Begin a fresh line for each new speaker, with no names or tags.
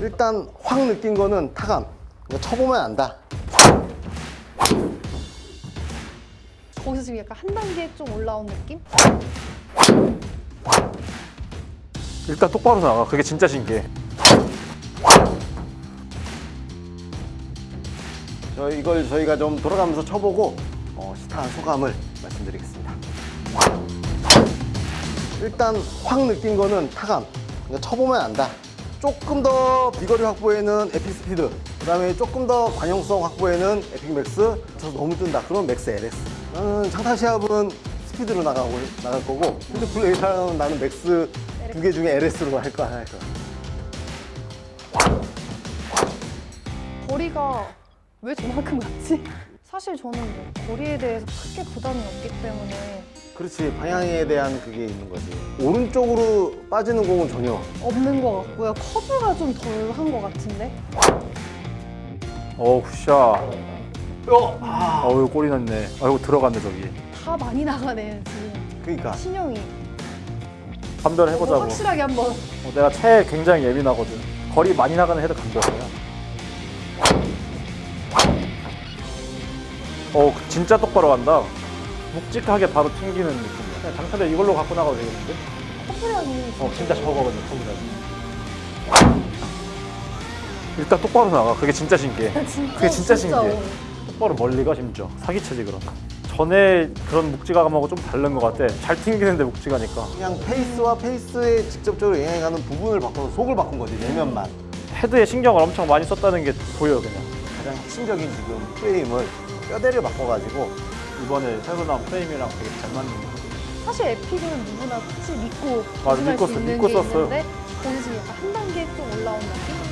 일단 확 느낀 거는 타감. 이거 쳐보면 안다.
거기서 지금 약간 한 단계 좀 올라온 느낌?
일단 똑바로 나가. 그게 진짜 신기해.
저 이걸 저희가 좀 돌아가면서 쳐보고 어, 시타한 소감을 말씀드리겠습니다. 일단 확 느낀 거는 타감. 이거 쳐보면 안다. 조금 더 비거리 확보에는 Epic Speed, 그 다음에 조금 더 관용성 확보에는 Epic Max, 저 너무 뜬다. 그럼 Max LS. 나는 장타 시합은 Speed로 나가고 나갈 거고, 근데 플레이 때는 나는 Max 두 개 중에 LS로 할 거야. 할 거야.
거리가 왜 저만큼 같지? 사실 저는 뭐 거리에 대해서 크게 부담이 없기 때문에
그렇지 방향에 대한 그게 있는 거지 오른쪽으로 빠지는 공은 전혀
없는 것 같고요. 커브가 좀 덜 한 것 같은데?
어우, 샷. 어, 이거 골이 났네. 아이고, 들어갔네, 저기.
다 많이 나가네 지금
그러니까
신형이
감별 해보자고.
확실하게 한번
어, 내가 채에 굉장히 예민하거든. 거리 많이 나가는 헤드 감별이야. 어, 진짜 똑바로 간다. 묵직하게 바로 튕기는 느낌이야. 그냥 장타대 이걸로 갖고 나가도 되겠는데?
커브량이
어, 진짜 적어거든, 커브량이. 일단 똑바로 나가. 그게 진짜 신기해.
진짜
그게 진짜 신기해.
어려워.
똑바로 멀리 가, 심지어. 사기체지, 그럼. 전에 그런 묵직함하고 좀 다른 것 같아. 잘 튕기는데 묵직하니까.
그냥 페이스와 페이스에 직접적으로 영향하는 부분을 바꿔서 속을 바꾼 거지 내면만
헤드에 신경을 엄청 많이 썼다는 게 보여, 그냥.
가장 핵심적인 지금 프레임을 뼈대를 바꿔가지고
이번에 새로 나온 프레임이랑 되게 잘 맞는 거.
사실 에픽은 누구나 굳이 믿고
맞아, 믿고
수 있는
믿고
게
썼어요.
있는데 거기서 약간 한 단계 좀 올라온 느낌?